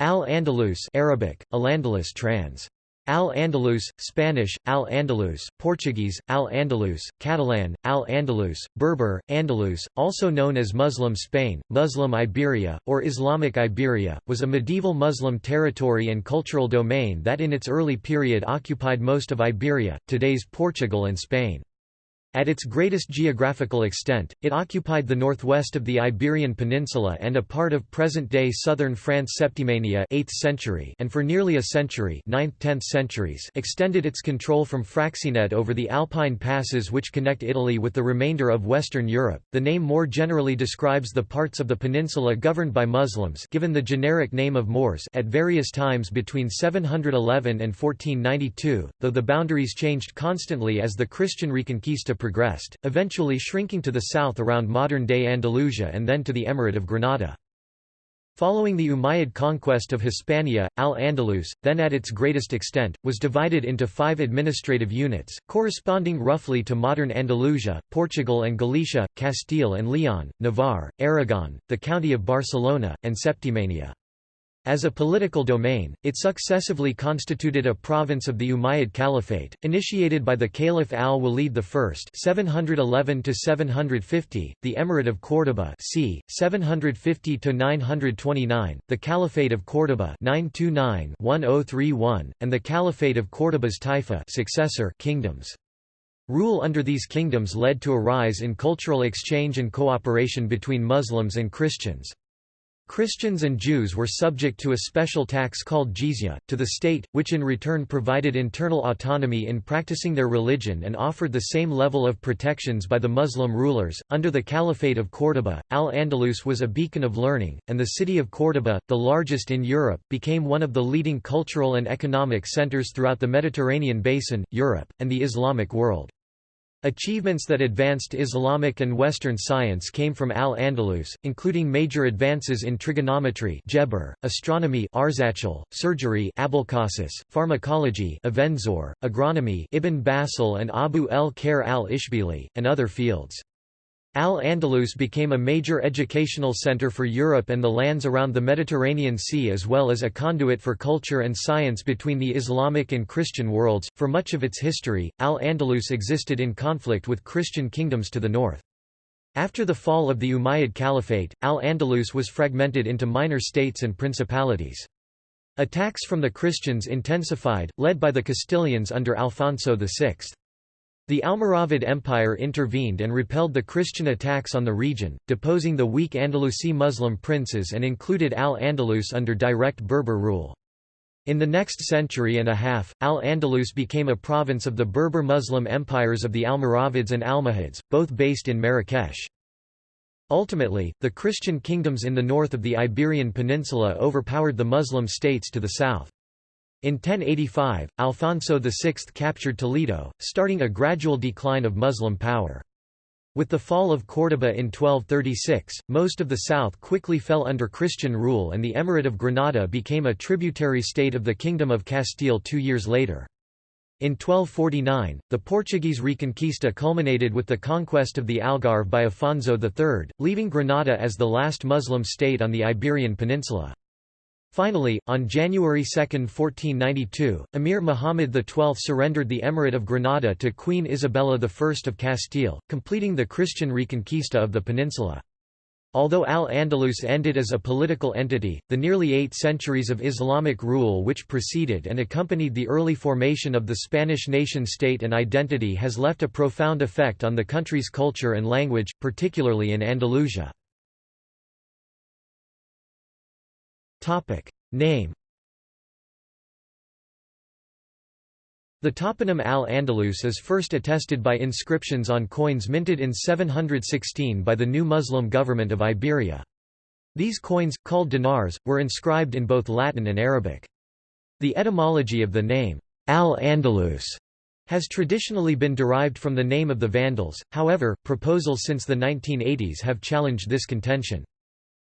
Al-Andalus Arabic, Al-Andalus trans. Al-Andalus, Spanish, Al-Andalus, Portuguese, Al-Andalus, Catalan, Al-Andalus, Berber, Andalus, also known as Muslim Spain, Muslim Iberia, or Islamic Iberia, was a medieval Muslim territory and cultural domain that in its early period occupied most of Iberia, today's Portugal and Spain. At its greatest geographical extent, it occupied the northwest of the Iberian Peninsula and a part of present-day southern France Septimania 8th century and for nearly a century 9th–10th centuries extended its control from Fraxinet over the Alpine passes which connect Italy with the remainder of Western Europe. The name more generally describes the parts of the peninsula governed by Muslims given the generic name of Moors at various times between 711 and 1492, though the boundaries changed constantly as the Christian Reconquista progressed, eventually shrinking to the south around modern-day Andalusia and then to the Emirate of Granada. Following the Umayyad conquest of Hispania, Al-Andalus, then at its greatest extent, was divided into five administrative units, corresponding roughly to modern Andalusia, Portugal and Galicia, Castile and Leon, Navarre, Aragon, the county of Barcelona, and Septimania. As a political domain, it successively constituted a province of the Umayyad Caliphate, initiated by the Caliph al-Walid I (711–750), the Emirate of Córdoba c. 750–929, the Caliphate of Córdoba (929–1031), and the Caliphate of Córdoba's Taifa successor kingdoms. Rule under these kingdoms led to a rise in cultural exchange and cooperation between Muslims and Christians. Christians and Jews were subject to a special tax called jizya, to the state, which in return provided internal autonomy in practicing their religion and offered the same level of protections by the Muslim rulers. Under the Caliphate of Córdoba, Al Andalus was a beacon of learning, and the city of Córdoba, the largest in Europe, became one of the leading cultural and economic centers throughout the Mediterranean basin, Europe, and the Islamic world. Achievements that advanced Islamic and Western science came from Al-Andalus, including major advances in trigonometry Geber, astronomy Arzachel, surgery Abulcasis, pharmacology Avenzoar, agronomy Ibn Bassal and Abu el-Khair al-Ishbili, and other fields. Al-Andalus became a major educational center for Europe and the lands around the Mediterranean Sea as well as a conduit for culture and science between the Islamic and Christian worlds. For much of its history, Al-Andalus existed in conflict with Christian kingdoms to the north. After the fall of the Umayyad Caliphate, Al-Andalus was fragmented into minor states and principalities. Attacks from the Christians intensified, led by the Castilians under Alfonso VI. The Almoravid Empire intervened and repelled the Christian attacks on the region, deposing the weak Andalusi Muslim princes and included Al-Andalus under direct Berber rule. In the next century and a half, Al-Andalus became a province of the Berber Muslim empires of the Almoravids and Almohads, both based in Marrakesh. Ultimately, the Christian kingdoms in the north of the Iberian Peninsula overpowered the Muslim states to the south. In 1085, Alfonso VI captured Toledo, starting a gradual decline of Muslim power. With the fall of Córdoba in 1236, most of the south quickly fell under Christian rule and the Emirate of Granada became a tributary state of the Kingdom of Castile two years later. In 1249, the Portuguese Reconquista culminated with the conquest of the Algarve by Afonso III, leaving Granada as the last Muslim state on the Iberian Peninsula. Finally, on January 2, 1492, Emir Muhammad XII surrendered the Emirate of Granada to Queen Isabella I of Castile, completing the Christian reconquista of the peninsula. Although Al-Andalus ended as a political entity, the nearly eight centuries of Islamic rule which preceded and accompanied the early formation of the Spanish nation-state and identity has left a profound effect on the country's culture and language, particularly in Andalusia. Name The toponym al-Andalus is first attested by inscriptions on coins minted in 716 by the new Muslim government of Iberia. These coins, called dinars, were inscribed in both Latin and Arabic. The etymology of the name, al-Andalus, has traditionally been derived from the name of the Vandals, however, proposals since the 1980s have challenged this contention.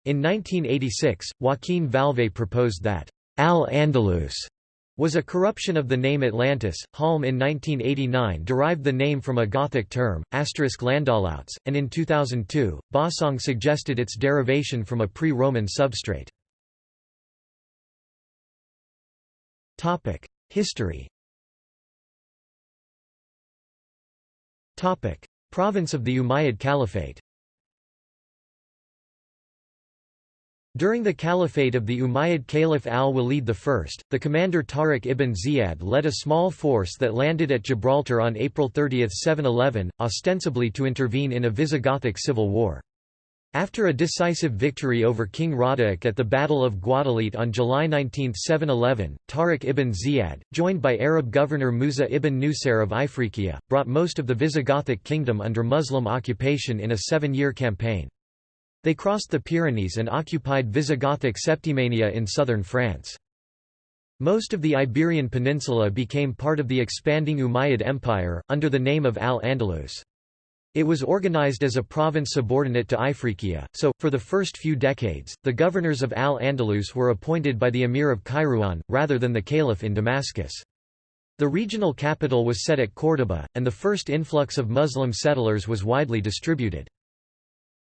In 1986, Joaquin Vallvé proposed that Al-Andalus was a corruption of the name Atlantis. Halm in 1989 derived the name from a Gothic term, asterisk Landahlauts, and in 2002, Bossong suggested its derivation from a pre-Roman substrate. History Province of the Umayyad Caliphate During the caliphate of the Umayyad Caliph al-Walid I, the commander Tariq ibn Ziyad led a small force that landed at Gibraltar on April 30, 711, ostensibly to intervene in a Visigothic civil war. After a decisive victory over King Roderic at the Battle of Guadalete on July 19, 711, Tariq ibn Ziyad, joined by Arab governor Musa ibn Nusair of Ifriqiya, brought most of the Visigothic kingdom under Muslim occupation in a seven-year campaign. They crossed the Pyrenees and occupied Visigothic Septimania in southern France. Most of the Iberian Peninsula became part of the expanding Umayyad Empire, under the name of Al-Andalus. It was organized as a province subordinate to Ifriqiya, so, for the first few decades, the governors of Al-Andalus were appointed by the emir of Kairouan, rather than the caliph in Damascus. The regional capital was set at Córdoba, and the first influx of Muslim settlers was widely distributed.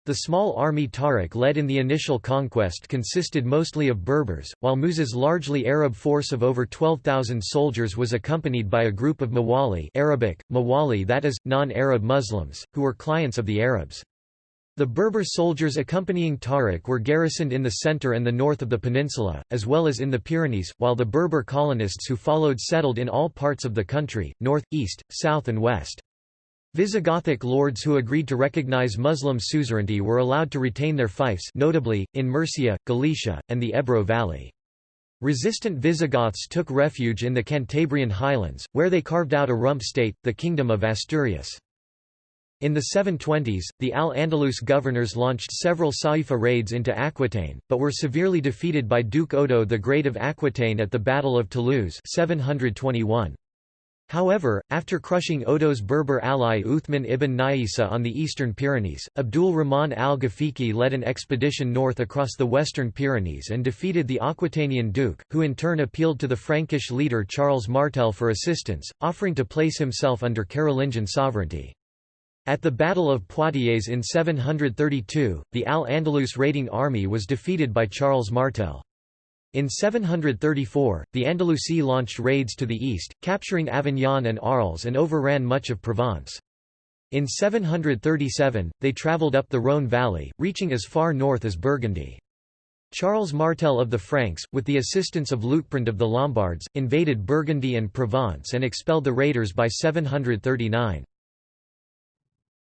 The small army Tariq led in the initial conquest consisted mostly of Berbers, while Musa's largely Arab force of over 12,000 soldiers was accompanied by a group of Mawali Arabic, Mawali that is, non-Arab Muslims, who were clients of the Arabs. The Berber soldiers accompanying Tariq were garrisoned in the center and the north of the peninsula, as well as in the Pyrenees, while the Berber colonists who followed settled in all parts of the country, north, east, south and west. Visigothic lords who agreed to recognize Muslim suzerainty were allowed to retain their fiefs notably, in Murcia, Galicia, and the Ebro Valley. Resistant Visigoths took refuge in the Cantabrian highlands, where they carved out a rump state, the Kingdom of Asturias. In the 720s, the Al-Andalus governors launched several Saifa raids into Aquitaine, but were severely defeated by Duke Odo the Great of Aquitaine at the Battle of Toulouse 721. However, after crushing Odo's Berber ally Uthman ibn Naisa on the eastern Pyrenees, Abdul Rahman al-Ghafiqi led an expedition north across the western Pyrenees and defeated the Aquitanian duke, who in turn appealed to the Frankish leader Charles Martel for assistance, offering to place himself under Carolingian sovereignty. At the Battle of Poitiers in 732, the Al-Andalus raiding army was defeated by Charles Martel. In 734, the Andalusi launched raids to the east, capturing Avignon and Arles and overran much of Provence. In 737, they travelled up the Rhône valley, reaching as far north as Burgundy. Charles Martel of the Franks, with the assistance of Liutprand of the Lombards, invaded Burgundy and Provence and expelled the raiders by 739.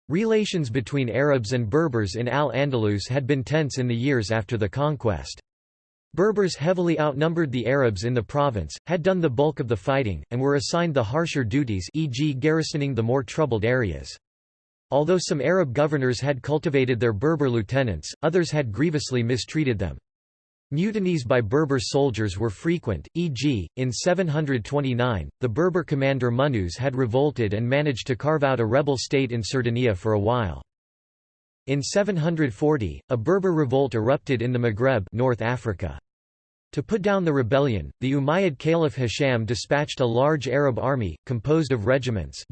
Relations between Arabs and Berbers in Al-Andalus had been tense in the years after the conquest. Berbers heavily outnumbered the Arabs in the province, had done the bulk of the fighting, and were assigned the harsher duties e.g. garrisoning the more troubled areas. Although some Arab governors had cultivated their Berber lieutenants, others had grievously mistreated them. Mutinies by Berber soldiers were frequent, e.g., in 729, the Berber commander Munuz had revolted and managed to carve out a rebel state in Sardinia for a while. In 740, a Berber revolt erupted in the Maghreb North Africa. To put down the rebellion, the Umayyad Caliph Hisham dispatched a large Arab army, composed of regiments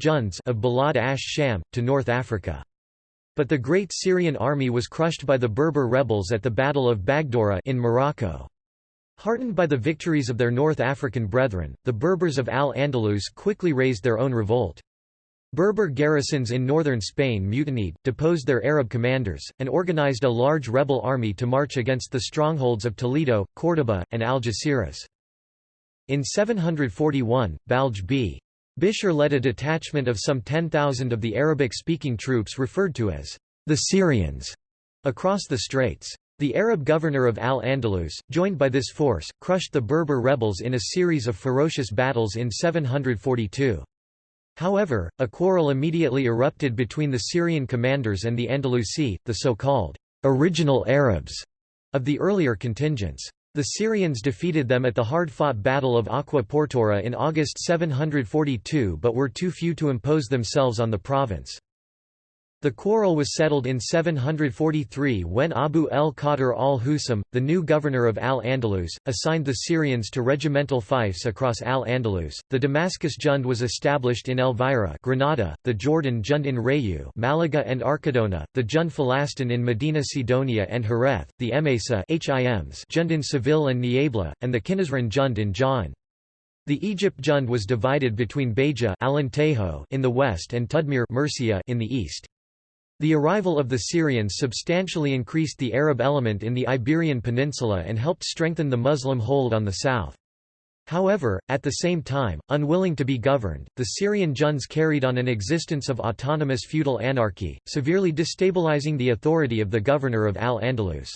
of Balad ash-Sham, to North Africa. But the great Syrian army was crushed by the Berber rebels at the Battle of Bagdoura in Morocco. Heartened by the victories of their North African brethren, the Berbers of Al-Andalus quickly raised their own revolt. Berber garrisons in northern Spain mutinied, deposed their Arab commanders, and organized a large rebel army to march against the strongholds of Toledo, Córdoba, and Algeciras. In 741, Balj b. Bishr led a detachment of some 10,000 of the Arabic-speaking troops referred to as the Syrians across the straits. The Arab governor of Al-Andalus, joined by this force, crushed the Berber rebels in a series of ferocious battles in 742. However, a quarrel immediately erupted between the Syrian commanders and the Andalusi, the so-called original Arabs of the earlier contingents. The Syrians defeated them at the hard-fought Battle of Aqua Portora in August 742 but were too few to impose themselves on the province. The quarrel was settled in 743 when Abu el-Qadr al-Husam, the new governor of Al-Andalus, assigned the Syrians to regimental fiefs across Al-Andalus. The Damascus Jund was established in Elvira, Granada, the Jordan Jund in Rayu, Malaga and Archidona, the Jund Falastin in Medina Sidonia and Jerez, the Emesa Hims Jund in Seville and Niebla, and the Qinnasrin Jund in Jaén. The Egypt Jund was divided between Beja in the west and Tudmir Murcia in the east. The arrival of the Syrians substantially increased the Arab element in the Iberian Peninsula and helped strengthen the Muslim hold on the south. However, at the same time, unwilling to be governed, the Syrian Junds carried on an existence of autonomous feudal anarchy, severely destabilizing the authority of the governor of Al-Andalus.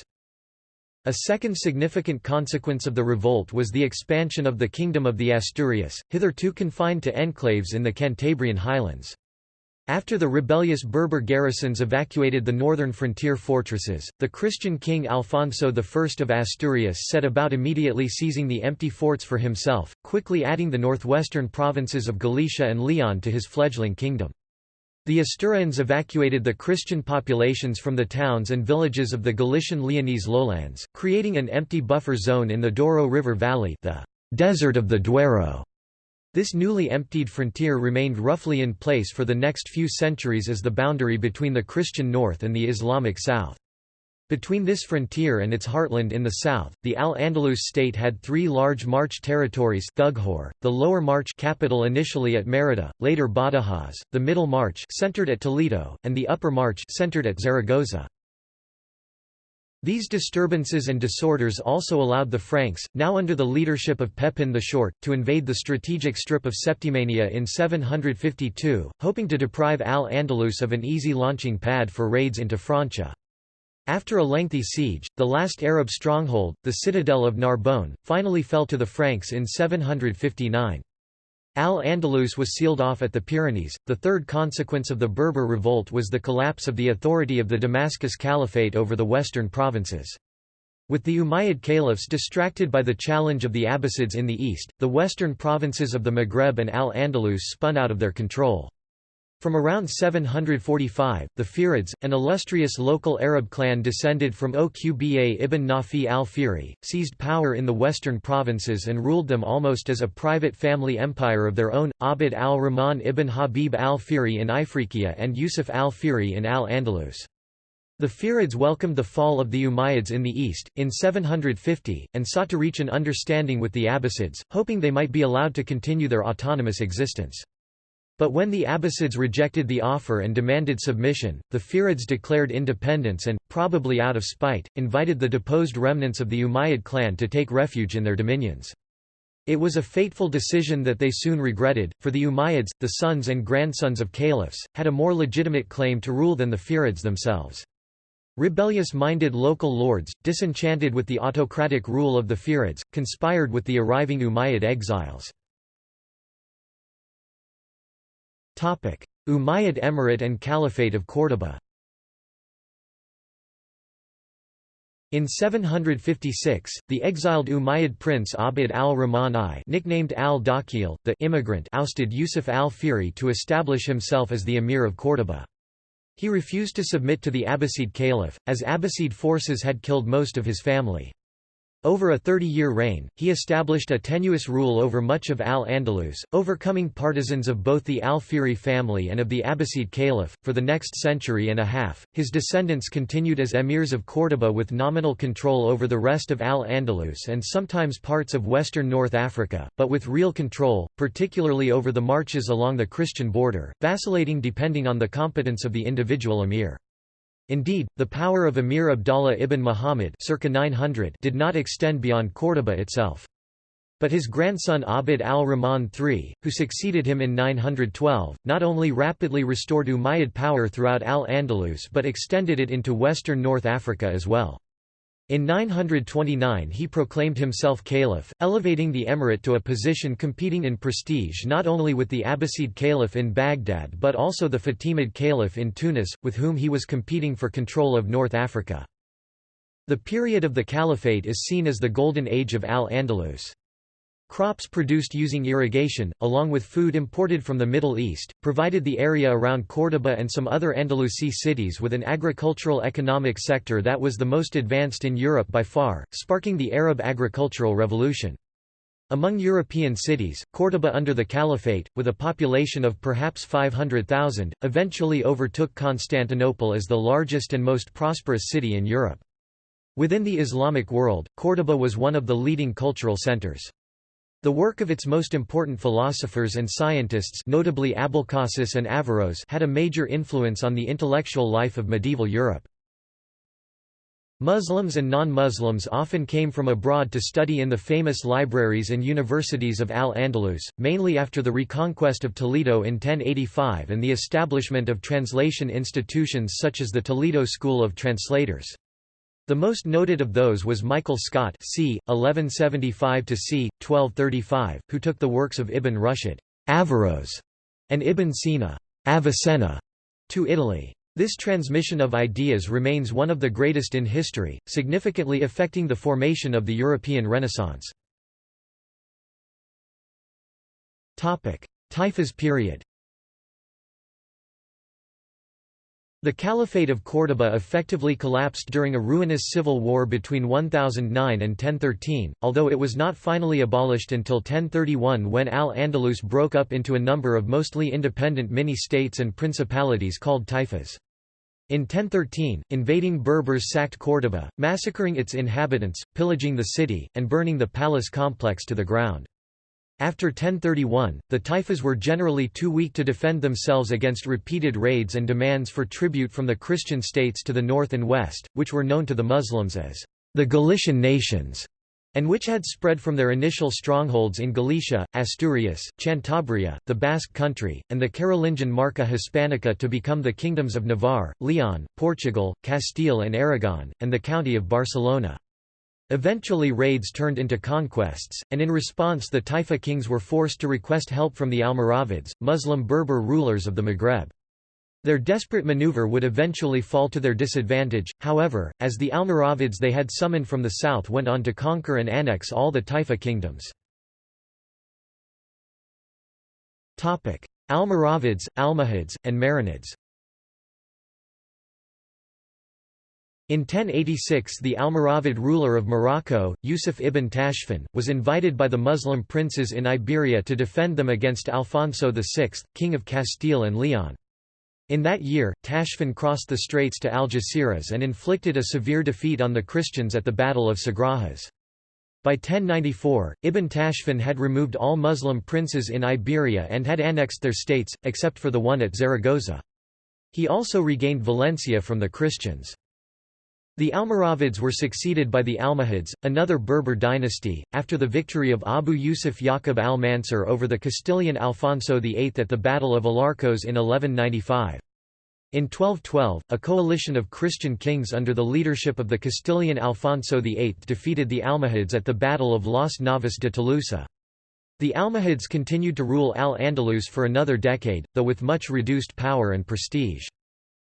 A second significant consequence of the revolt was the expansion of the Kingdom of the Asturias, hitherto confined to enclaves in the Cantabrian highlands. After the rebellious Berber garrisons evacuated the northern frontier fortresses, the Christian king Alfonso I of Asturias set about immediately seizing the empty forts for himself, quickly adding the northwestern provinces of Galicia and Leon to his fledgling kingdom. The Asturians evacuated the Christian populations from the towns and villages of the Galician Leonese lowlands, creating an empty buffer zone in the Douro River Valley the desert of the Duero. This newly emptied frontier remained roughly in place for the next few centuries as the boundary between the Christian north and the Islamic south. Between this frontier and its heartland in the south, the Al-Andalus state had three large March territories Thughor, the Lower March capital initially at Merida, later Badajoz, the Middle March centered at Toledo, and the Upper March centered at Zaragoza. These disturbances and disorders also allowed the Franks, now under the leadership of Pepin the Short, to invade the strategic strip of Septimania in 752, hoping to deprive Al-Andalus of an easy launching pad for raids into Francia. After a lengthy siege, the last Arab stronghold, the citadel of Narbonne, finally fell to the Franks in 759. Al-Andalus was sealed off at the Pyrenees. The third consequence of the Berber revolt was the collapse of the authority of the Damascus Caliphate over the western provinces. With the Umayyad caliphs distracted by the challenge of the Abbasids in the east, the western provinces of the Maghreb and Al-Andalus spun out of their control. From around 745, the Fihrids, an illustrious local Arab clan descended from Oqba ibn Nafi al-Fihri, seized power in the western provinces and ruled them almost as a private family empire of their own, Abd al-Rahman ibn Habib al-Fihri in Ifriqiya and Yusuf al-Fihri in al-Andalus. The Fihrids welcomed the fall of the Umayyads in the east, in 750, and sought to reach an understanding with the Abbasids, hoping they might be allowed to continue their autonomous existence. But when the Abbasids rejected the offer and demanded submission, the Fihrids declared independence and, probably out of spite, invited the deposed remnants of the Umayyad clan to take refuge in their dominions. It was a fateful decision that they soon regretted, for the Umayyads, the sons and grandsons of caliphs, had a more legitimate claim to rule than the Fihrids themselves. Rebellious-minded local lords, disenchanted with the autocratic rule of the Fihrids, conspired with the arriving Umayyad exiles. Umayyad Emirate and Caliphate of Córdoba In 756, the exiled Umayyad prince Abd al-Rahman I nicknamed al-Dakhil, the immigrant ousted Yusuf al-Fihri to establish himself as the emir of Córdoba. He refused to submit to the Abbasid caliph, as Abbasid forces had killed most of his family. Over a 30-year reign, he established a tenuous rule over much of Al-Andalus, overcoming partisans of both the Al-Fihri family and of the Abbasid Caliph. For the next century and a half, his descendants continued as emirs of Córdoba with nominal control over the rest of Al-Andalus and sometimes parts of western North Africa, but with real control, particularly over the marches along the Christian border, vacillating depending on the competence of the individual emir. Indeed, the power of Emir Abdallah ibn Muhammad circa 900 did not extend beyond Córdoba itself. But his grandson Abd al-Rahman III, who succeeded him in 912, not only rapidly restored Umayyad power throughout Al-Andalus but extended it into western North Africa as well. In 929 he proclaimed himself caliph, elevating the emirate to a position competing in prestige not only with the Abbasid caliph in Baghdad but also the Fatimid caliph in Tunis, with whom he was competing for control of North Africa. The period of the caliphate is seen as the golden age of Al-Andalus. Crops produced using irrigation, along with food imported from the Middle East, provided the area around Córdoba and some other Andalusi cities with an agricultural economic sector that was the most advanced in Europe by far, sparking the Arab agricultural revolution. Among European cities, Córdoba under the Caliphate, with a population of perhaps 500,000, eventually overtook Constantinople as the largest and most prosperous city in Europe. Within the Islamic world, Córdoba was one of the leading cultural centers. The work of its most important philosophers and scientists notably Abulcasis and Averroes had a major influence on the intellectual life of medieval Europe. Muslims and non-Muslims often came from abroad to study in the famous libraries and universities of Al-Andalus, mainly after the reconquest of Toledo in 1085 and the establishment of translation institutions such as the Toledo School of Translators. The most noted of those was Michael Scot c. 1175 c. 1235, who took the works of Ibn Rushd Averroes, and Ibn Sina Avicenna, to Italy. This transmission of ideas remains one of the greatest in history, significantly affecting the formation of the European Renaissance. Taifas period The Caliphate of Córdoba effectively collapsed during a ruinous civil war between 1009 and 1013, although it was not finally abolished until 1031 when Al-Andalus broke up into a number of mostly independent mini-states and principalities called taifas. In 1013, invading Berbers sacked Córdoba, massacring its inhabitants, pillaging the city, and burning the palace complex to the ground. After 1031, the Taifas were generally too weak to defend themselves against repeated raids and demands for tribute from the Christian states to the north and west, which were known to the Muslims as the Galician nations, and which had spread from their initial strongholds in Galicia, Asturias, Cantabria, the Basque country, and the Carolingian Marca Hispanica to become the kingdoms of Navarre, Leon, Portugal, Castile and Aragon, and the county of Barcelona. Eventually raids turned into conquests, and in response the Taifa kings were forced to request help from the Almoravids, Muslim Berber rulers of the Maghreb. Their desperate maneuver would eventually fall to their disadvantage, however, as the Almoravids they had summoned from the south went on to conquer and annex all the Taifa kingdoms. Almoravids, Almohads, and Marinids In 1086 the Almoravid ruler of Morocco, Yusuf ibn Tashfin, was invited by the Muslim princes in Iberia to defend them against Alfonso VI, king of Castile and Leon. In that year, Tashfin crossed the straits to Algeciras and inflicted a severe defeat on the Christians at the Battle of Sagrajas. By 1094, Ibn Tashfin had removed all Muslim princes in Iberia and had annexed their states, except for the one at Zaragoza. He also regained Valencia from the Christians. The Almoravids were succeeded by the Almohads, another Berber dynasty, after the victory of Abu Yusuf Yaqub al-Mansur over the Castilian Alfonso VIII at the Battle of Alarcos in 1195. In 1212, a coalition of Christian kings under the leadership of the Castilian Alfonso VIII defeated the Almohads at the Battle of Las Navas de Tolosa. The Almohads continued to rule Al-Andalus for another decade, though with much reduced power and prestige.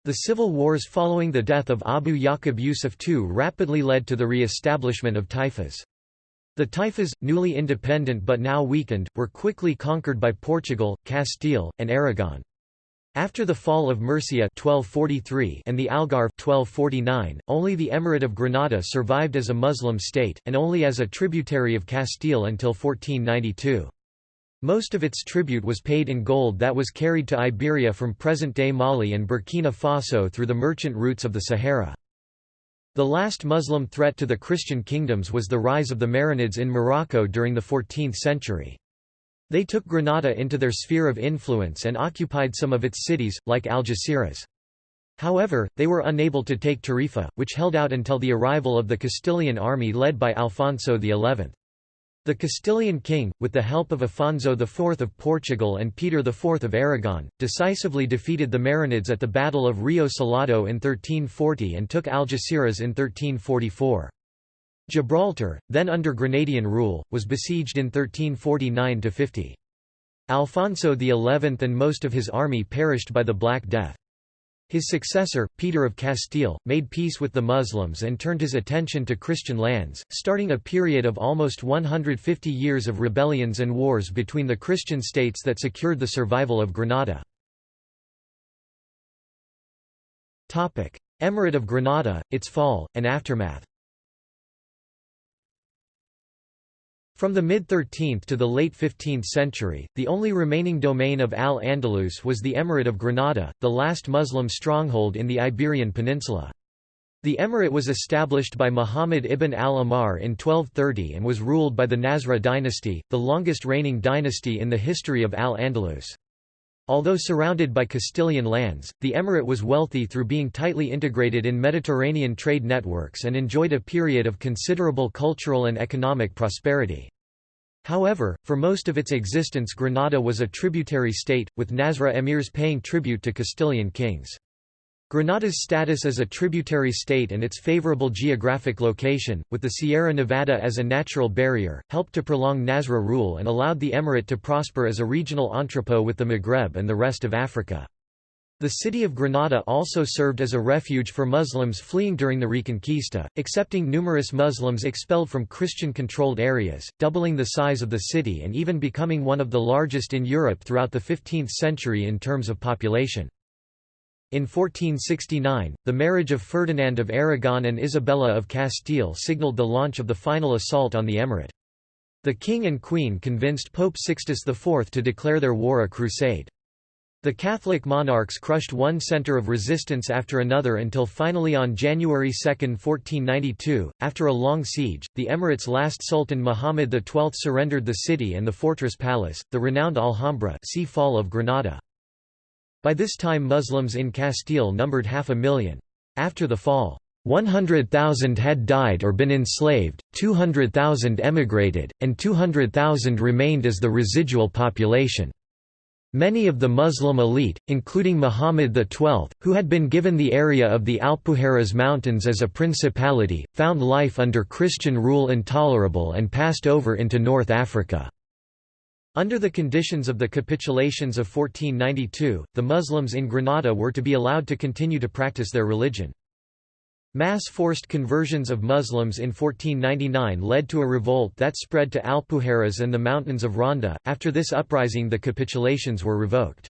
The civil wars following the death of Abu Yaqub Yusuf II rapidly led to the re-establishment of taifas. The taifas, newly independent but now weakened, were quickly conquered by Portugal, Castile, and Aragon. After the fall of Murcia 1243 and the Algarve 1249, only the Emirate of Granada survived as a Muslim state, and only as a tributary of Castile until 1492. Most of its tribute was paid in gold that was carried to Iberia from present-day Mali and Burkina Faso through the merchant routes of the Sahara. The last Muslim threat to the Christian kingdoms was the rise of the Marinids in Morocco during the 14th century. They took Granada into their sphere of influence and occupied some of its cities, like Algeciras. However, they were unable to take Tarifa, which held out until the arrival of the Castilian army led by Alfonso XI. The Castilian king, with the help of Afonso IV of Portugal and Peter IV of Aragon, decisively defeated the Marinids at the Battle of Rio Salado in 1340 and took Algeciras in 1344. Gibraltar, then under Granadian rule, was besieged in 1349–50. Alfonso XI and most of his army perished by the Black Death. His successor, Peter of Castile, made peace with the Muslims and turned his attention to Christian lands, starting a period of almost 150 years of rebellions and wars between the Christian states that secured the survival of Granada. Emirate of Granada, its fall, and aftermath From the mid-13th to the late 15th century, the only remaining domain of Al-Andalus was the Emirate of Granada, the last Muslim stronghold in the Iberian Peninsula. The emirate was established by Muhammad ibn al-Ahmar in 1230 and was ruled by the Nasrid dynasty, the longest reigning dynasty in the history of Al-Andalus. Although surrounded by Castilian lands, the emirate was wealthy through being tightly integrated in Mediterranean trade networks and enjoyed a period of considerable cultural and economic prosperity. However, for most of its existence Granada was a tributary state, with Nasrid emirs paying tribute to Castilian kings. Granada's status as a tributary state and its favorable geographic location, with the Sierra Nevada as a natural barrier, helped to prolong Nasrid rule and allowed the emirate to prosper as a regional entrepot with the Maghreb and the rest of Africa. The city of Granada also served as a refuge for Muslims fleeing during the Reconquista, accepting numerous Muslims expelled from Christian-controlled areas, doubling the size of the city and even becoming one of the largest in Europe throughout the 15th century in terms of population. In 1469, the marriage of Ferdinand of Aragon and Isabella of Castile signalled the launch of the final assault on the emirate. The king and queen convinced Pope Sixtus IV to declare their war a crusade. The Catholic monarchs crushed one centre of resistance after another until finally on January 2, 1492, after a long siege, the emirate's last sultan Muhammad XII surrendered the city and the fortress palace, the renowned Alhambra see Fall of Granada. By this time Muslims in Castile numbered half a million. After the fall, 100,000 had died or been enslaved, 200,000 emigrated, and 200,000 remained as the residual population. Many of the Muslim elite, including Muhammad XII, who had been given the area of the Alpujarras Mountains as a principality, found life under Christian rule intolerable and passed over into North Africa. Under the conditions of the capitulations of 1492, the Muslims in Granada were to be allowed to continue to practice their religion. Mass forced conversions of Muslims in 1499 led to a revolt that spread to Alpujarras and the mountains of Ronda. After this uprising, the capitulations were revoked.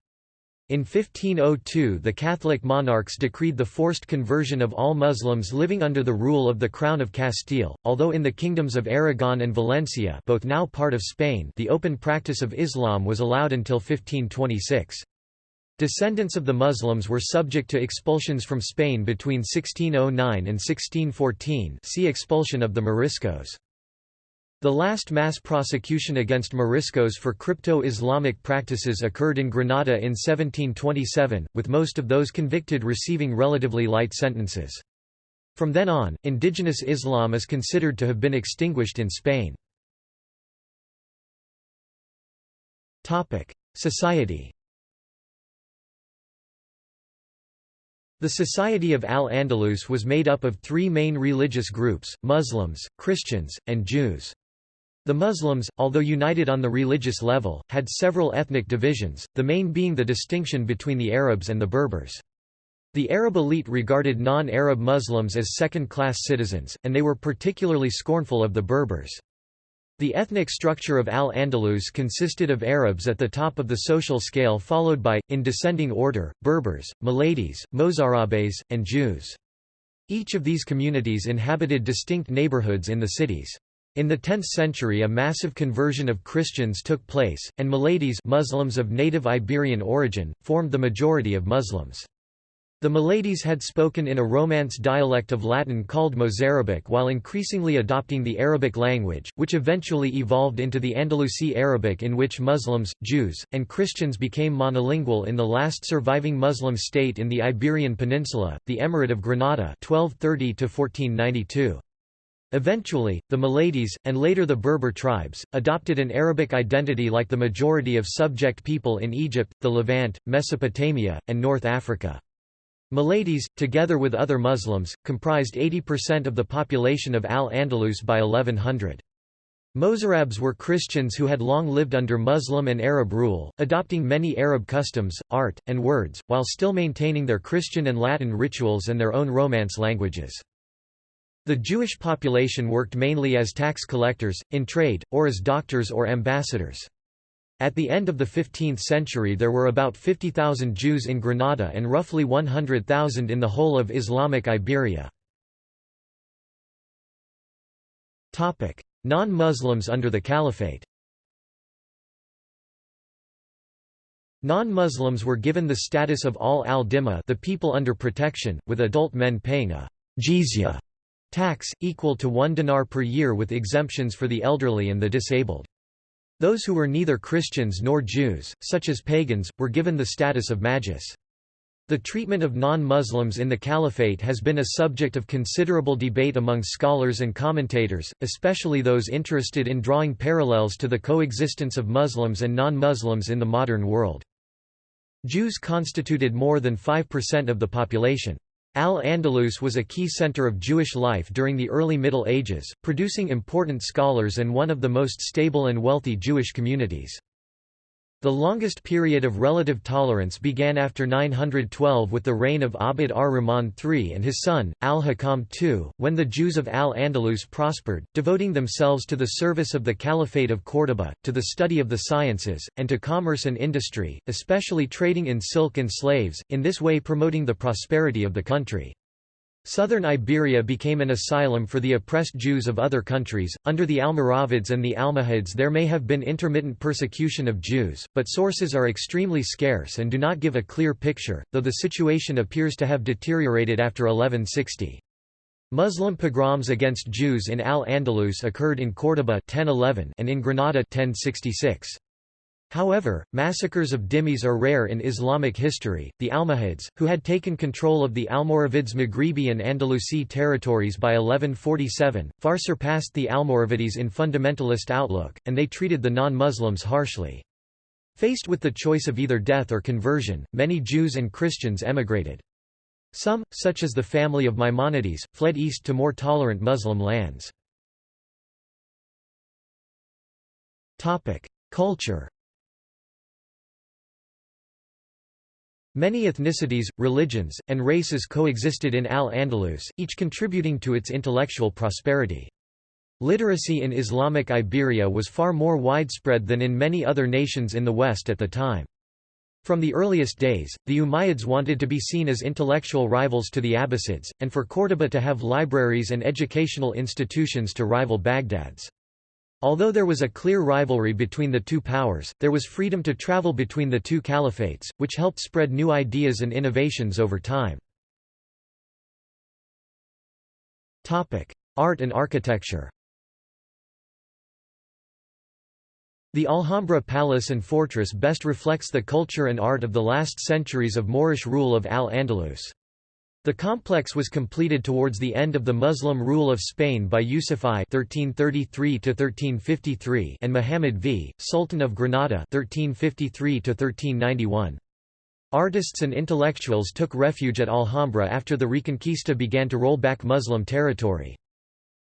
In 1502 the Catholic monarchs decreed the forced conversion of all Muslims living under the rule of the Crown of Castile, although in the kingdoms of Aragon and Valencia both now part of Spain the open practice of Islam was allowed until 1526. Descendants of the Muslims were subject to expulsions from Spain between 1609 and 1614 see expulsion of the Moriscos. The last mass prosecution against Moriscos for crypto-Islamic practices occurred in Granada in 1727, with most of those convicted receiving relatively light sentences. From then on, indigenous Islam is considered to have been extinguished in Spain. Society The Society of Al-Andalus was made up of three main religious groups, Muslims, Christians, and Jews. The Muslims, although united on the religious level, had several ethnic divisions, the main being the distinction between the Arabs and the Berbers. The Arab elite regarded non-Arab Muslims as second-class citizens, and they were particularly scornful of the Berbers. The ethnic structure of Al-Andalus consisted of Arabs at the top of the social scale followed by, in descending order, Berbers, Muladies, Mozarabes, and Jews. Each of these communities inhabited distinct neighborhoods in the cities. In the 10th century a massive conversion of Christians took place, and Muladies Muslims of native Iberian origin, formed the majority of Muslims. The Muladies had spoken in a Romance dialect of Latin called Mozarabic while increasingly adopting the Arabic language, which eventually evolved into the Andalusi Arabic in which Muslims, Jews, and Christians became monolingual in the last surviving Muslim state in the Iberian Peninsula, the Emirate of Granada 1230 -1492. Eventually, the Muladies, and later the Berber tribes, adopted an Arabic identity like the majority of subject people in Egypt, the Levant, Mesopotamia, and North Africa. Muladies, together with other Muslims, comprised 80% of the population of Al-Andalus by 1100. Mozarabs were Christians who had long lived under Muslim and Arab rule, adopting many Arab customs, art, and words, while still maintaining their Christian and Latin rituals and their own Romance languages. The Jewish population worked mainly as tax collectors, in trade, or as doctors or ambassadors. At the end of the 15th century there were about 50,000 Jews in Granada and roughly 100,000 in the whole of Islamic Iberia. Non-Muslims under the Caliphate Non-Muslims were given the status of al-Dhimma the people under protection, with adult men paying a jizya tax, equal to one dinar per year with exemptions for the elderly and the disabled. Those who were neither Christians nor Jews, such as pagans, were given the status of majus. The treatment of non-Muslims in the Caliphate has been a subject of considerable debate among scholars and commentators, especially those interested in drawing parallels to the coexistence of Muslims and non-Muslims in the modern world. Jews constituted more than 5% of the population. Al-Andalus was a key center of Jewish life during the early Middle Ages, producing important scholars and one of the most stable and wealthy Jewish communities. The longest period of relative tolerance began after 912 with the reign of Abd ar-Rahman III and his son, al-Hakam II, when the Jews of al-Andalus prospered, devoting themselves to the service of the Caliphate of Córdoba, to the study of the sciences, and to commerce and industry, especially trading in silk and slaves, in this way promoting the prosperity of the country. Southern Iberia became an asylum for the oppressed Jews of other countries. Under the Almoravids and the Almohads, there may have been intermittent persecution of Jews, but sources are extremely scarce and do not give a clear picture, though the situation appears to have deteriorated after 1160. Muslim pogroms against Jews in Al-Andalus occurred in Córdoba 1011 and in Granada 1066. However, massacres of dhimmis are rare in Islamic history. The Almohads, who had taken control of the Almoravids' Maghribi and Andalusi territories by 1147, far surpassed the Almoravides in fundamentalist outlook, and they treated the non-Muslims harshly. Faced with the choice of either death or conversion, many Jews and Christians emigrated. Some, such as the family of Maimonides, fled east to more tolerant Muslim lands. Culture Many ethnicities, religions, and races coexisted in Al-Andalus, each contributing to its intellectual prosperity. Literacy in Islamic Iberia was far more widespread than in many other nations in the West at the time. From the earliest days, the Umayyads wanted to be seen as intellectual rivals to the Abbasids, and for Córdoba to have libraries and educational institutions to rival Baghdad's. Although there was a clear rivalry between the two powers, there was freedom to travel between the two caliphates, which helped spread new ideas and innovations over time. Art and architecture The Alhambra Palace and Fortress best reflects the culture and art of the last centuries of Moorish rule of Al-Andalus. The complex was completed towards the end of the Muslim rule of Spain by Yusuf I (1333–1353) and Muhammad V, Sultan of Granada (1353–1391). Artists and intellectuals took refuge at Alhambra after the Reconquista began to roll back Muslim territory.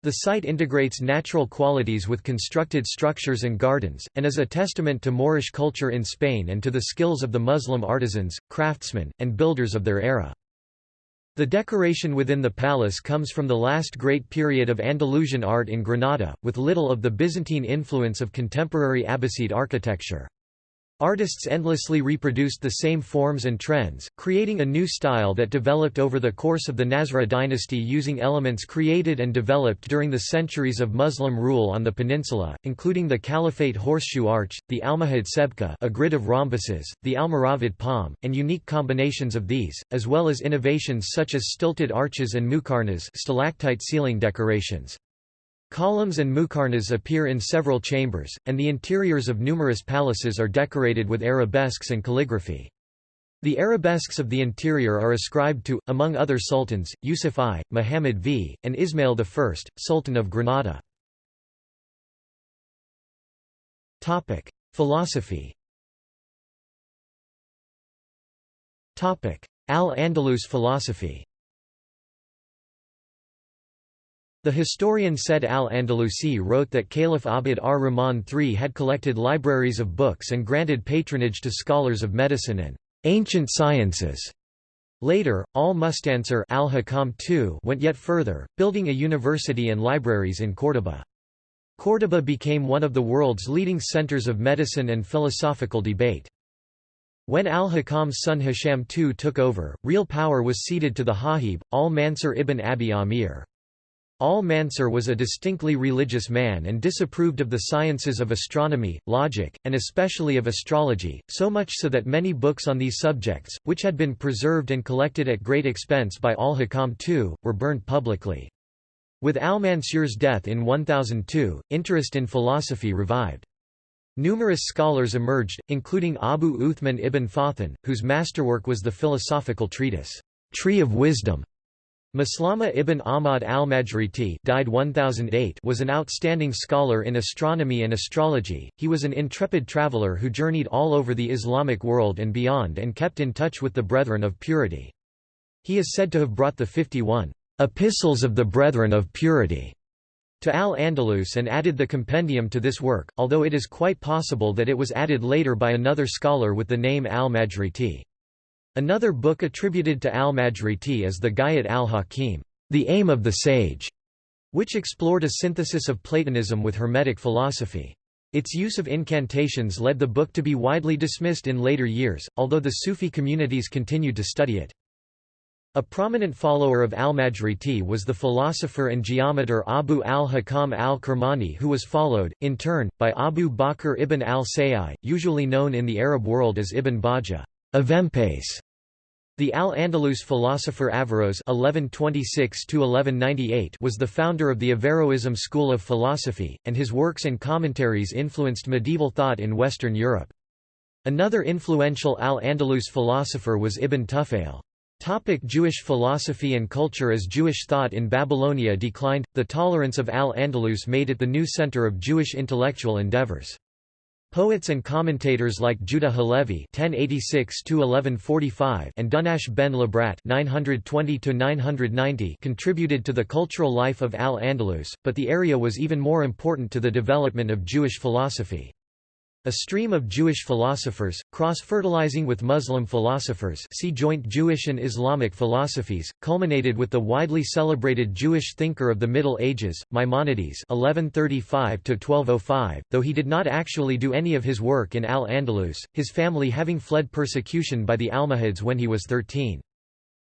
The site integrates natural qualities with constructed structures and gardens, and is a testament to Moorish culture in Spain and to the skills of the Muslim artisans, craftsmen, and builders of their era. The decoration within the palace comes from the last great period of Andalusian art in Granada, with little of the Byzantine influence of contemporary Abbasid architecture. Artists endlessly reproduced the same forms and trends, creating a new style that developed over the course of the Nasrid dynasty using elements created and developed during the centuries of Muslim rule on the peninsula, including the Caliphate horseshoe arch, the Almohad sebka a grid of rhombuses, the Almoravid palm, and unique combinations of these, as well as innovations such as stilted arches and muqarnas stalactite ceiling decorations. Columns and muqarnas appear in several chambers, and the interiors of numerous palaces are decorated with arabesques and calligraphy. The arabesques of the interior are ascribed to, among other sultans, Yusuf I, Muhammad V, and Ismail I, Sultan of Granada. Philosophy Al-Andalus philosophy The historian Said al-Andalusi wrote that Caliph Abd ar-Rahman III had collected libraries of books and granted patronage to scholars of medicine and ancient sciences. Later, al-Mustansir al went yet further, building a university and libraries in Córdoba. Córdoba became one of the world's leading centers of medicine and philosophical debate. When al-Hakam's son Hisham II took over, real power was ceded to the Hajib, al-Mansur ibn Abi Amir. Al-Mansur was a distinctly religious man and disapproved of the sciences of astronomy, logic, and especially of astrology, so much so that many books on these subjects, which had been preserved and collected at great expense by al-Hakam II, were burned publicly. With al-Mansur's death in 1002, interest in philosophy revived. Numerous scholars emerged, including Abu Uthman ibn Fathun, whose masterwork was the philosophical treatise, Tree of Wisdom, Maslama ibn Ahmad al-Majriti died 1008 was an outstanding scholar in astronomy and astrology. He was an intrepid traveler who journeyed all over the Islamic world and beyond and kept in touch with the Brethren of Purity. He is said to have brought the 51 Epistles of the Brethren of Purity to Al-Andalus and added the compendium to this work, although it is quite possible that it was added later by another scholar with the name al-Majriti. Another book attributed to al-Majriti is the Gayat al-Hakim, The Aim of the Sage, which explored a synthesis of Platonism with Hermetic philosophy. Its use of incantations led the book to be widely dismissed in later years, although the Sufi communities continued to study it. A prominent follower of al-Majriti was the philosopher and geometer Abu al-Hakam al-Kirmani who was followed, in turn, by Abu Bakr ibn al-Sayyi, usually known in the Arab world as Ibn Bajjah. Avempace. The Al-Andalus philosopher Averroes (1126–1198) was the founder of the Averroism school of philosophy, and his works and commentaries influenced medieval thought in Western Europe. Another influential Al-Andalus philosopher was Ibn Tufail. Topic Jewish philosophy and culture As Jewish thought in Babylonia declined, the tolerance of Al-Andalus made it the new center of Jewish intellectual endeavors. Poets and commentators like Judah Halevi (1086–1145) and Dunash ben Labrat (920–990) contributed to the cultural life of Al-Andalus, but the area was even more important to the development of Jewish philosophy. A stream of Jewish philosophers, cross-fertilizing with Muslim philosophers see joint Jewish and Islamic philosophies, culminated with the widely celebrated Jewish thinker of the Middle Ages, Maimonides 1135 though he did not actually do any of his work in Al-Andalus, his family having fled persecution by the Almohads when he was 13.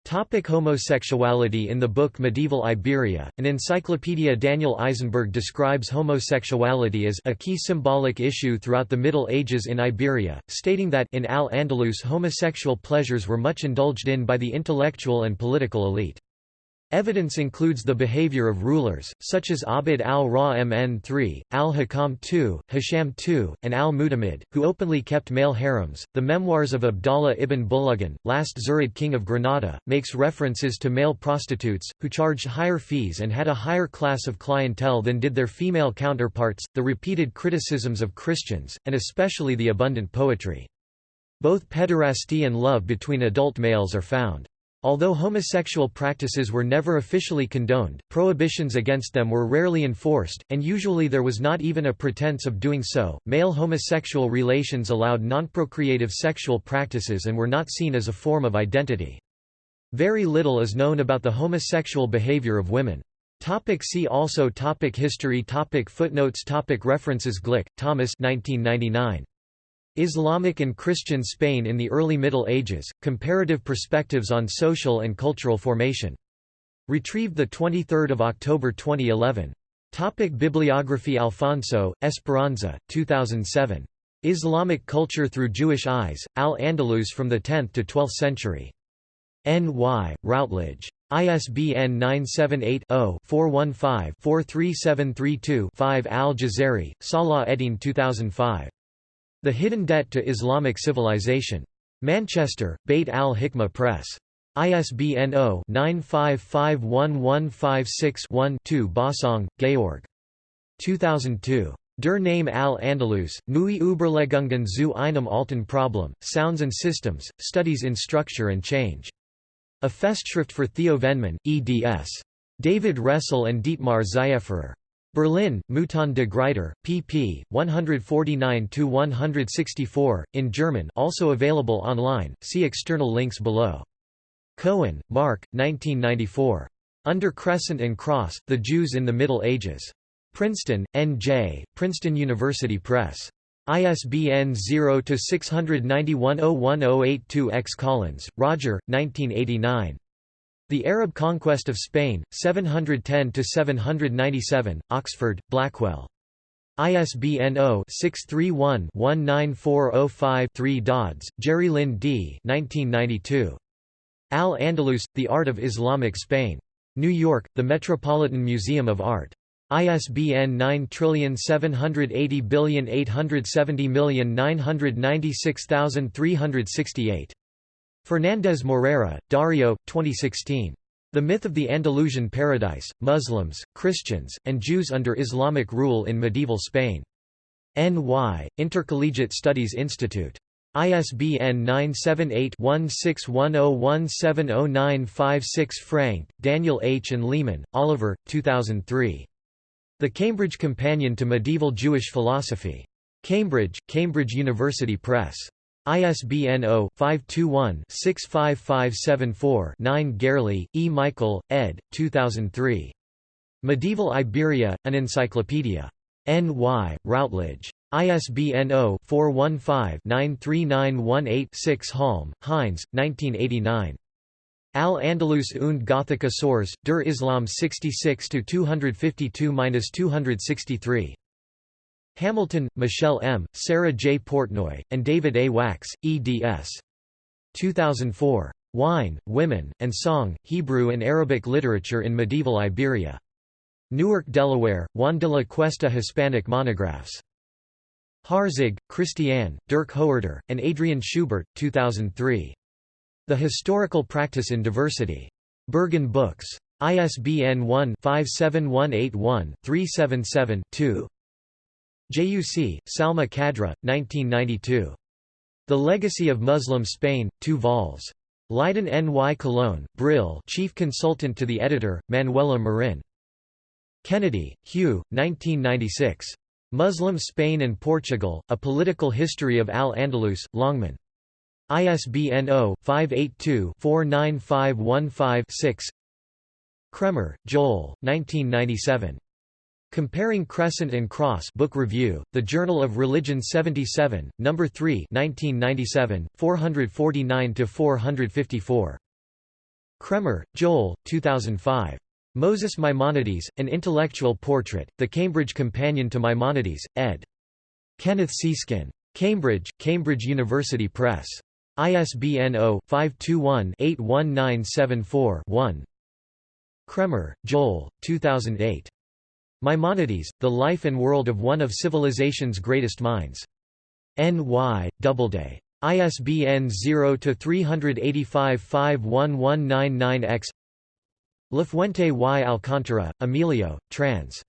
Topic homosexuality In the book Medieval Iberia, an encyclopedia Daniel Eisenberg describes homosexuality as a key symbolic issue throughout the Middle Ages in Iberia, stating that in Al-Andalus homosexual pleasures were much indulged in by the intellectual and political elite. Evidence includes the behavior of rulers, such as Abd al-Rahman III, al-Hakam II, Hisham II, and al-Mutamid, who openly kept male harems. The memoirs of Abdallah ibn Bulugan, last Zirid king of Granada, makes references to male prostitutes, who charged higher fees and had a higher class of clientele than did their female counterparts, the repeated criticisms of Christians, and especially the abundant poetry. Both pederasty and love between adult males are found. Although homosexual practices were never officially condoned, prohibitions against them were rarely enforced, and usually there was not even a pretense of doing so. Male homosexual relations allowed non-procreative sexual practices and were not seen as a form of identity. Very little is known about the homosexual behavior of women. Topic see also topic History topic Footnotes topic References Glick, Thomas 1999. Islamic and Christian Spain in the Early Middle Ages, Comparative Perspectives on Social and Cultural Formation. Retrieved 23 October 2011. Topic Bibliography Alfonso, Esperanza, 2007. Islamic Culture Through Jewish Eyes, Al-Andalus from the 10th to 12th Century. N.Y., Routledge. ISBN 978 0 415 43732 5 Al-Jazari, Salah Eddin 2005. The Hidden Debt to Islamic Civilization. Manchester, Beit al-Hikmah Press. ISBN 0-9551156-1-2 Bossong, Georg. 2002. Der Name al-Andalus, Neue Überlegungen zu einem alten Problem, Sounds and Systems, Studies in Structure and Change. A Festschrift for Theo Vennemann, eds. David Restle and Dietmar Zaefferer. Berlin, Mouton de Gruyter, pp. 149–164, in German also available online, see external links below. Cohen, Mark, 1994. Under Crescent and Cross, The Jews in the Middle Ages. Princeton, N.J., Princeton University Press. ISBN 0-691-01082-X Collins, Roger, 1989. The Arab Conquest of Spain, 710–797, Oxford, Blackwell. ISBN 0-631-19405-3 Dodds, Jerrilynn D. 1992. Al-Andalus, The Art of Islamic Spain. New York, The Metropolitan Museum of Art. ISBN 9780870996368. Fernandez Morera, Dario, 2016. The Myth of the Andalusian Paradise, Muslims, Christians, and Jews under Islamic Rule in Medieval Spain. N.Y., Intercollegiate Studies Institute. ISBN 978-1610170956 Frank, Daniel H. and Leaman, Oliver, 2003. The Cambridge Companion to Medieval Jewish Philosophy. Cambridge, Cambridge University Press. ISBN 0-521-65574-9 Gerli, E. Michael, ed. 2003. Medieval Iberia, An Encyclopedia. N.Y., Routledge. ISBN 0-415-93918-6 Halm, Heinz, 1989. Al-Andalus und Gothica Sors, der Islam 66–252–263. Hamilton, Michelle M., Sarah J. Portnoy, and David A. Wax, eds. 2004. Wine, Women, and Song, Hebrew and Arabic Literature in Medieval Iberia. Newark, Delaware, Juan de la Cuesta Hispanic Monographs. Harzig, Christiane, Dirk Hoerder, and Adrian Schubert, 2003. The Historical Practice in Diversity. Berghahn Books. ISBN 1-57181-377-2. Jayyusi, Salma Khadra, 1992. The Legacy of Muslim Spain, 2 vols. Leiden N. Y. Cologne, Brill Chief Consultant to the Editor, Manuela Marin. Kennedy, Hugh, 1996. Muslim Spain and Portugal, A Political History of Al-Andalus, Longman. ISBN 0-582-49515-6 Kraemer, Joel, 1997. Comparing Crescent and Cross Book Review, The Journal of Religion 77, No. 3 1997, 449–454. Kraemer, Joel, 2005. Moses Maimonides, An Intellectual Portrait, The Cambridge Companion to Maimonides, ed. Kenneth Seeskin. Cambridge, Cambridge University Press. ISBN 0-521-81974-1 Kraemer, Joel, 2008. Maimonides, The Life and World of One of Civilization's Greatest Minds. N.Y., Doubleday. ISBN 0-385-51199-X Lafuente y Alcántara, Emilio, trans.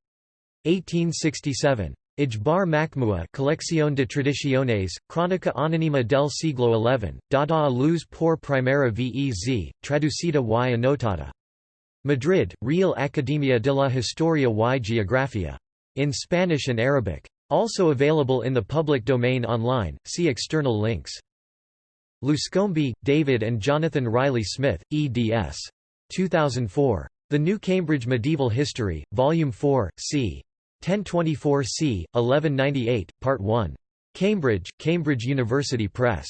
1867. Ijbar Makmua Colección de Tradiciones, Crónica Anónima del siglo XI, dada a luz por primera vez, traducida y anotada. Madrid, Real Academia de la Historia y Geografía. In Spanish and Arabic. Also available in the public domain online, see external links. Luscombe, David and Jonathan Riley Smith, eds. 2004. The New Cambridge Medieval History, Volume 4, c. 1024 c. 1198, Part 1. Cambridge, Cambridge University Press.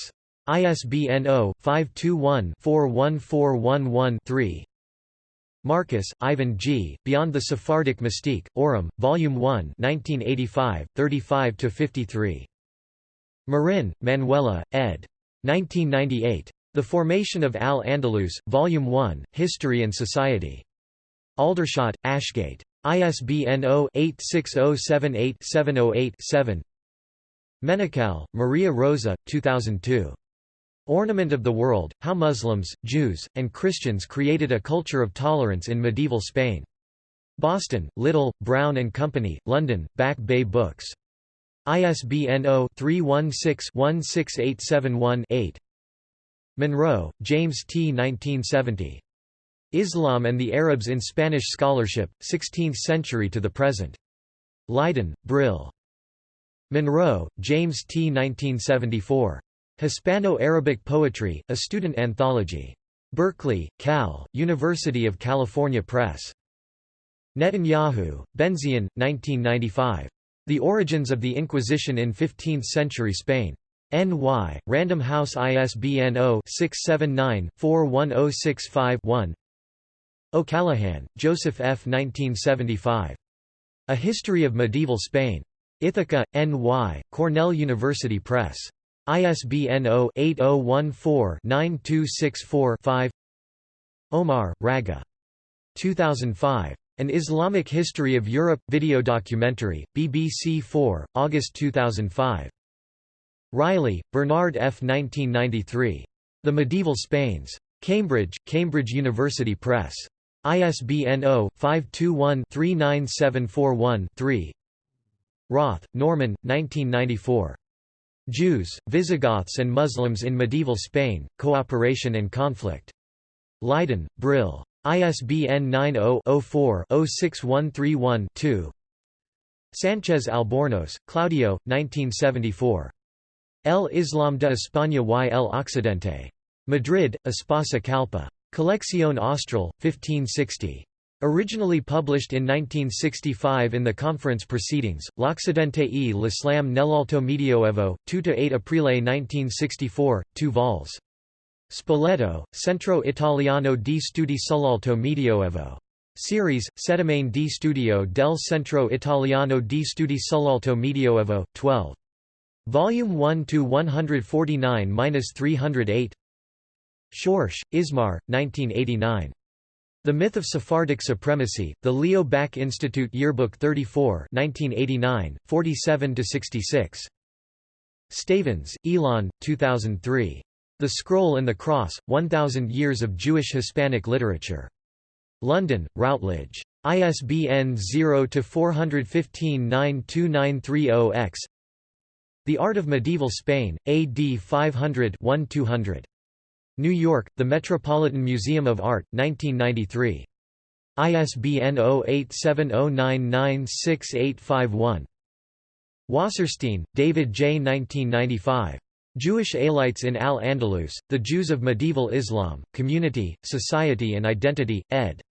ISBN 0-521-41411-3. Marcus, Ivan G., Beyond the Sephardic Mystique, Orim, Volume 1 1985, 35–53. Marin, Manuela, ed. 1998. The Formation of Al-Andalus, Volume 1, History and Society. Aldershot, Ashgate. ISBN 0-86078-708-7 Menocal, Maria Rosa, 2002. Ornament of the World, How Muslims, Jews, and Christians Created a Culture of Tolerance in Medieval Spain. Boston, Little, Brown and Company, London, Back Bay Books. ISBN 0-316-16871-8 Monroe, James T. 1970. Islam and the Arabs in Spanish Scholarship, 16th Century to the Present. Leiden, Brill. Monroe, James T. 1974. Hispano-Arabic Poetry, a Student Anthology. Berkeley, Cal, University of California Press. Netanyahu, Benzion, 1995. The Origins of the Inquisition in Fifteenth-Century Spain. N.Y., Random House ISBN 0-679-41065-1 O'Callaghan, Joseph F. 1975. A History of Medieval Spain. Ithaca, N.Y., Cornell University Press. ISBN 0-8014-9264-5 Omaar, Rageh. 2005. An Islamic History of Europe – video documentary, BBC 4, August 2005. Reilly, Bernard F. 1993. The Medieval Spains. Cambridge, Cambridge University Press. ISBN 0-521-39741-3 Roth, Norman, 1994. Jews, Visigoths and Muslims in Medieval Spain, Cooperation and Conflict. Leiden, Brill. ISBN 90-04-06131-2 Sanchez Albornoz, Claudio, 1974. El Islam de España y el Occidente. Madrid, Espasa Calpe. Colección Austral, 1560. Originally published in 1965 in the conference proceedings, L'Occidente e l'Islam nell'Alto Medioevo, 2–8 Aprile 1964, 2 vols. Spoleto, Centro Italiano di Studi sull'Alto Medioevo. Series, Settimane di Studio del Centro Italiano di Studi sull'Alto Medioevo, 12. Volume 1 to 149-308. Schorsch, Ismar, 1989. The Myth of Sephardic Supremacy, The Leo Baeck Institute Yearbook 34 1989, 47–66. Stavans, Ilan, 2003. The Scroll and the Cross, 1,000 Years of Jewish Hispanic Literature. London, Routledge. ISBN 0-415-92930-X The Art of Medieval Spain, AD 500 1-200. New York, The Metropolitan Museum of Art, 1993. ISBN 0870996851. Wasserstein, David J. 1995. Jewish Alates in Al-Andalus, The Jews of Medieval Islam, Community, Society and Identity, ed.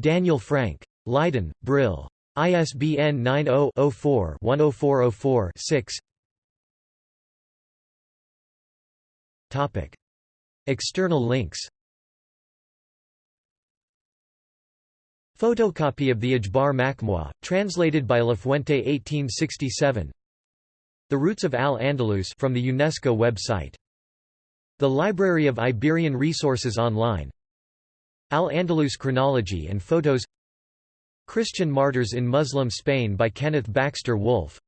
Daniel Frank. Leiden, Brill. ISBN 90-04-10404-6 External links. Photocopy of the Ajbar Makmwa, translated by Lafuente 1867 The Roots of Al-Andalus from the UNESCO website. The Library of Iberian Resources online. Al-Andalus Chronology and Photos. Christian Martyrs in Muslim Spain by Kenneth Baxter Wolfe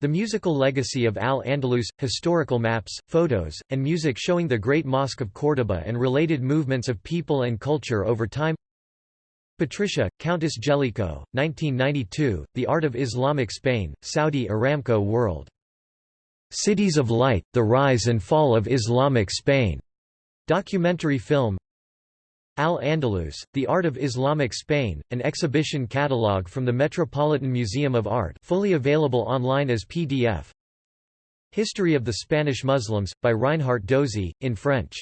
the musical legacy of Al-Andalus, historical maps, photos, and music showing the Great Mosque of Córdoba and related movements of people and culture over time Patricia, Countess Jellicoe, 1992, The Art of Islamic Spain, Saudi Aramco World. Cities of Light, The Rise and Fall of Islamic Spain. Documentary film Al-Andalus, The Art of Islamic Spain, an exhibition catalogue from the Metropolitan Museum of Art fully available online as PDF History of the Spanish Muslims, by Reinhard Dozy, in French